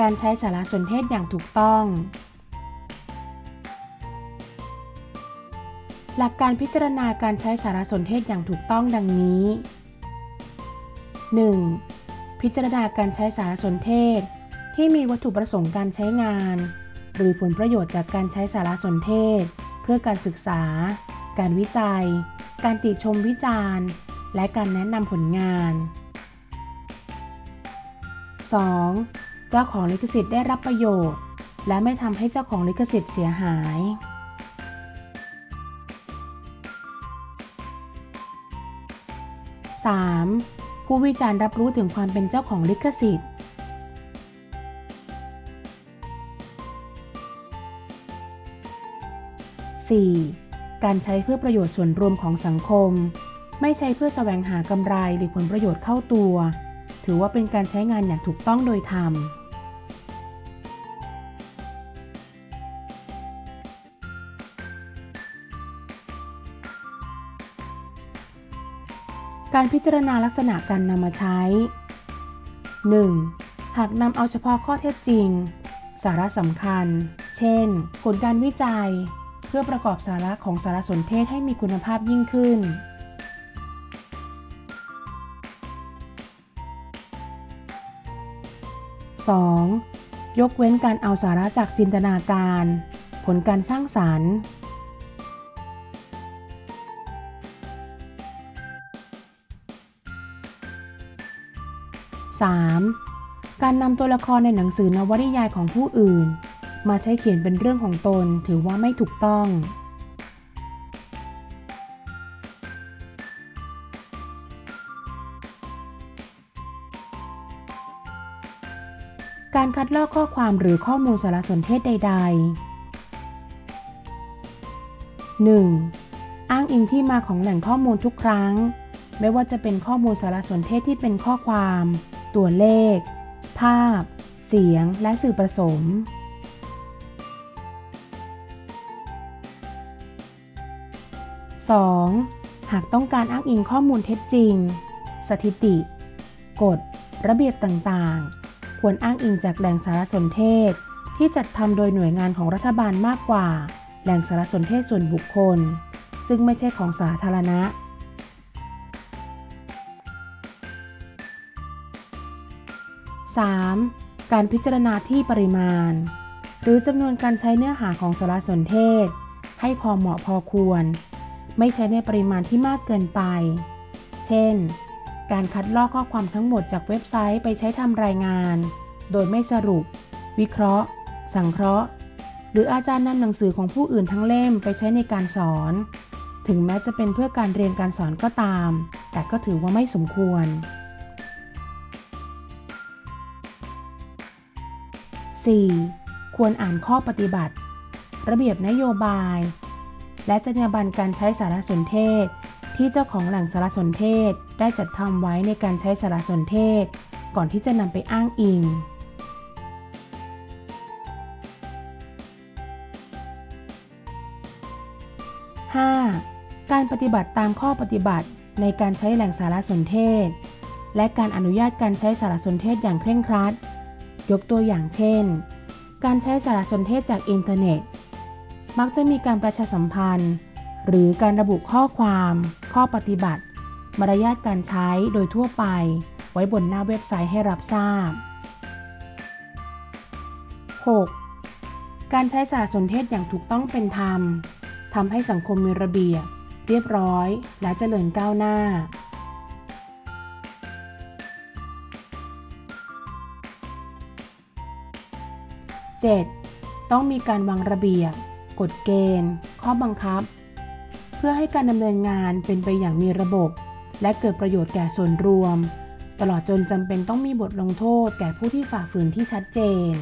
การใช้สารสนเทศอย่างถูกต้อง หลักการพิจารณาการใช้สารสนเทศอย่างถูกต้องดังนี้ 1. พิจารณาการใช้สารสนเทศ ที่มีวัตถุประสงค์การใช้งาน หรือผลประโยชน์จากการใช้สารสนเทศ เพื่อการศึกษา การวิจัย การติชมวิจารณ์ และการแนะนำผลงาน 2. เจ้าของลิขสิทธิ์ได้รับประโยชน์ และไม่ทำให้เจ้าของลิขสิทธิ์เสียหาย 3. ผู้วิจารณ์รับรู้ถึงความเป็นเจ้าของลิขสิทธิ์ 4. การใช้เพื่อประโยชน์ส่วนรวมของสังคม ไม่ใช้เพื่อแสวงหากำไรหรือผลประโยชน์เข้าตัว ถือว่าเป็นการใช้งานอย่างถูกต้องโดยธรรม การพิจารณาลักษณะการนำมาใช้ 1. หากนำเอาเฉพาะข้อเท็จจริง สาระสำคัญ เช่น ผลการวิจัย เพื่อประกอบสาระของสารสนเทศให้มีคุณภาพยิ่งขึ้น 2. ยกเว้นการเอาสาระจากจินตนาการ ผลการสร้างสารรค์ 3. การนำตัวละครในหนังสือนวนิยายของผู้อื่น มาใช้เขียนเป็นเรื่องของตนถือว่าไม่ถูกต้อง การคัดลอกข้อความหรือข้อมูลสารสนเทศใด ๆ 1. อ้างอิงที่มาของแหล่งข้อมูลทุกครั้งไม่ว่าจะเป็นข้อมูลสารสนเทศที่เป็นข้อความ ตัวเลข ภาพ เสียง และสื่อผสม 2. หากต้องการอ้างอิงข้อมูลเท็จจริง สถิติ กฎ ระเบียบต่างๆ ควรอ้างอิงจากแหล่งสารสนเทศ ที่จัดทำโดยหน่วยงานของรัฐบาลมากกว่า แหล่งสารสนเทศส่วนบุคคล ซึ่งไม่ใช่ของสาธารณะ 3. การพิจารณาที่ปริมาณ หรือจำนวนการใช้เนื้อหาของสารสนเทศ ให้พอเหมาะพอควร ไม่ใช้ในปริมาณที่มากเกินไป เช่น การคัดลอกข้อความทั้งหมดจากเว็บไซต์ไปใช้ทำรายงาน โดยไม่สรุป วิเคราะห์ สังเคราะห์ หรืออาจารย์นำหนังสือของผู้อื่นทั้งเล่มไปใช้ในการสอน ถึงแม้จะเป็นเพื่อการเรียนการสอนก็ตาม แต่ก็ถือว่าไม่สมควร 4. ควรอ่านข้อปฏิบัติ ระเบียบนโยบาย และจรรยาบรรณการใช้สารสนเทศ ที่เจ้าของแหล่งสารสนเทศได้จัดทำไว้ในการใช้สารสนเทศ ก่อนที่จะนำไปอ้างอิง 5. การปฏิบัติตามข้อปฏิบัติในการใช้แหล่งสารสนเทศ และการอนุญาตการใช้สารสนเทศอย่างเคร่งครัด ยกตัวอย่างเช่น การใช้สารสนเทศจากอินเทอร์เน็ต มักจะมีการประชาสัมพันธ์ หรือการระบุข้อความ ข้อปฏิบัติ มารยาทการใช้โดยทั่วไป ไว้บนหน้าเว็บไซต์ให้รับทราบ 6. การใช้สารสนเทศอย่างถูกต้องเป็นธรรมทำให้สังคมมีระเบียบ เรียบร้อย และเจริญก้าวหน้า 7. ต้องมีการวางระเบียบ กฎเกณฑ์ ข้อบังคับ เพื่อให้การดำเนินงานเป็นไปอย่างมีระบบ และเกิดประโยชน์แก่ส่วนรวม ตลอดจนจำเป็นต้องมีบทลงโทษแก่ผู้ที่ฝ่าฝืนที่ชัดเจน